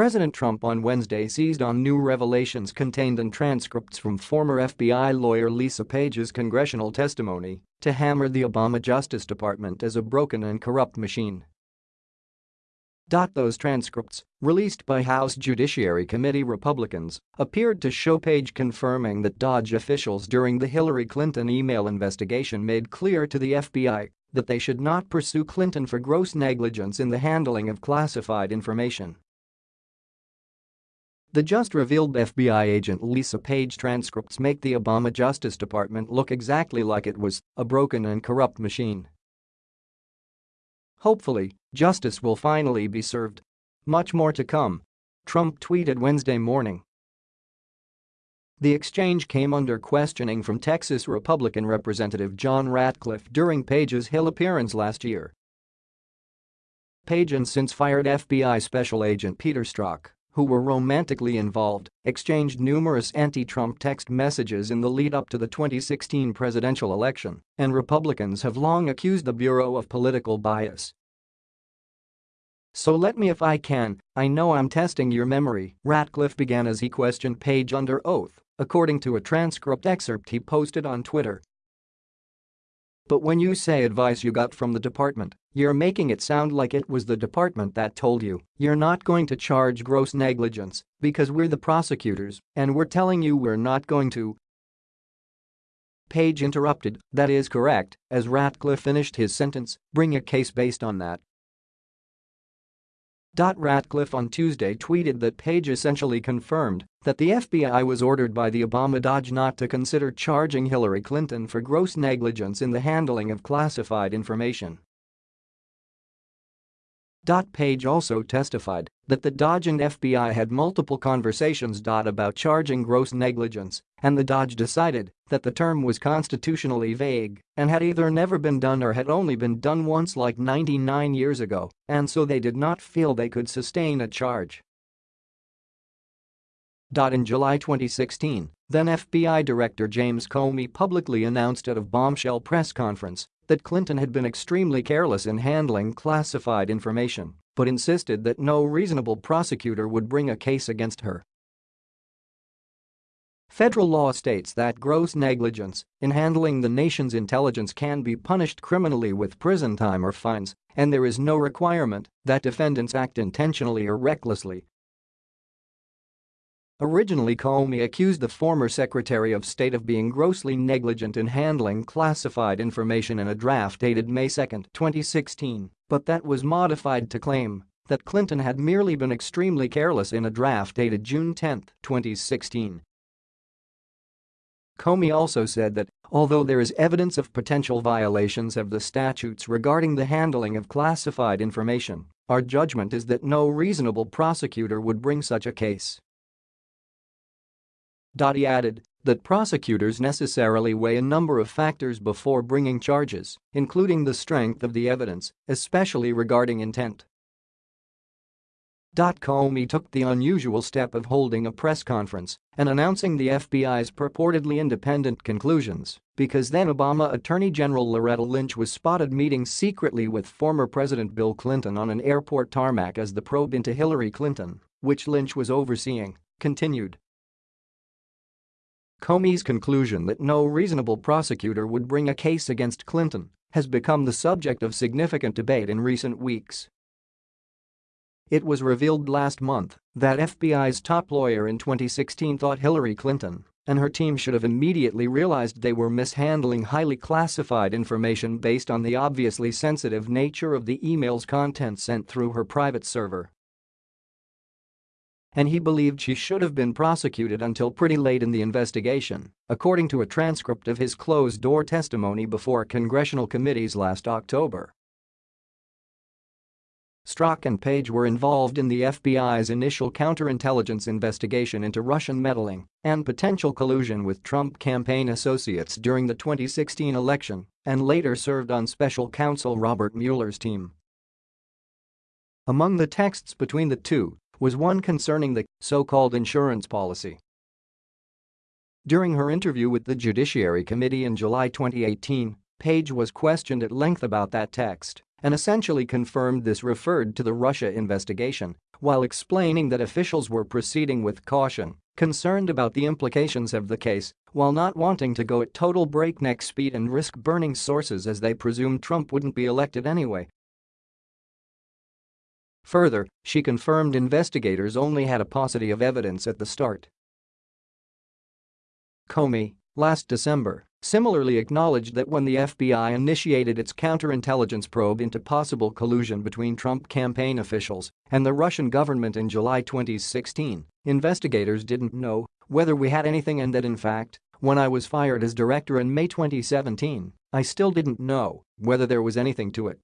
President Trump on Wednesday seized on new revelations contained in transcripts from former FBI lawyer Lisa Page's congressional testimony to hammer the Obama Justice Department as a broken and corrupt machine. Those transcripts, released by House Judiciary Committee Republicans, appeared to show Page confirming that DOJ officials during the Hillary Clinton email investigation made clear to the FBI that they should not pursue Clinton for gross negligence in the handling of classified information. The just revealed FBI agent Lisa Page transcripts make the Obama Justice Department look exactly like it was, a broken and corrupt machine. Hopefully, justice will finally be served. Much more to come. Trump tweeted Wednesday morning. The exchange came under questioning from Texas Republican Representative John Ratcliffe during Page's Hill appearance last year. Page and since fired FBI Special Agent Peter Strzok who were romantically involved, exchanged numerous anti-Trump text messages in the lead-up to the 2016 presidential election, and Republicans have long accused the Bureau of political bias. So let me if I can, I know I'm testing your memory, Ratcliffe began as he questioned Page under oath, according to a transcript excerpt he posted on Twitter. But when you say advice you got from the department, you're making it sound like it was the department that told you you're not going to charge gross negligence because we're the prosecutors and we're telling you we're not going to. Page interrupted, that is correct, as Ratcliffe finished his sentence, bring a case based on that. Ratcliffe on Tuesday tweeted that Page essentially confirmed that the FBI was ordered by the Obama DOJ not to consider charging Hillary Clinton for gross negligence in the handling of classified information. Dot page also testified that the DOJ and FBI had multiple conversations. About charging gross negligence, and the DOJ decided that the term was constitutionally vague and had either never been done or had only been done once like 99 years ago, and so they did not feel they could sustain a charge. In July 2016, then FBI Director James Comey publicly announced at a bombshell press conference that Clinton had been extremely careless in handling classified information, but insisted that no reasonable prosecutor would bring a case against her. Federal law states that gross negligence in handling the nation's intelligence can be punished criminally with prison time or fines, and there is no requirement that defendants act intentionally or recklessly Originally Comey accused the former Secretary of State of being grossly negligent in handling classified information in a draft dated May 2, 2016, but that was modified to claim that Clinton had merely been extremely careless in a draft dated June 10, 2016. Comey also said that, although there is evidence of potential violations of the statutes regarding the handling of classified information, our judgment is that no reasonable prosecutor would bring such a case. He added that prosecutors necessarily weigh a number of factors before bringing charges, including the strength of the evidence, especially regarding intent. Comey took the unusual step of holding a press conference and announcing the FBI's purportedly independent conclusions because then Obama Attorney General Loretta Lynch was spotted meeting secretly with former President Bill Clinton on an airport tarmac as the probe into Hillary Clinton, which Lynch was overseeing, continued. Comey's conclusion that no reasonable prosecutor would bring a case against Clinton has become the subject of significant debate in recent weeks. It was revealed last month that FBI's top lawyer in 2016 thought Hillary Clinton and her team should have immediately realized they were mishandling highly classified information based on the obviously sensitive nature of the email's content sent through her private server and he believed she should have been prosecuted until pretty late in the investigation, according to a transcript of his closed-door testimony before congressional committees last October. Strzok and Page were involved in the FBI's initial counterintelligence investigation into Russian meddling and potential collusion with Trump campaign associates during the 2016 election and later served on special counsel Robert Mueller's team. Among the texts between the two was one concerning the so-called insurance policy. During her interview with the Judiciary Committee in July 2018, Page was questioned at length about that text and essentially confirmed this referred to the Russia investigation, while explaining that officials were proceeding with caution, concerned about the implications of the case, while not wanting to go at total breakneck speed and risk burning sources as they presumed Trump wouldn't be elected anyway. Further, she confirmed investigators only had a paucity of evidence at the start. Comey, last December, similarly acknowledged that when the FBI initiated its counterintelligence probe into possible collusion between Trump campaign officials and the Russian government in July 2016, investigators didn't know whether we had anything and that in fact, when I was fired as director in May 2017, I still didn't know whether there was anything to it.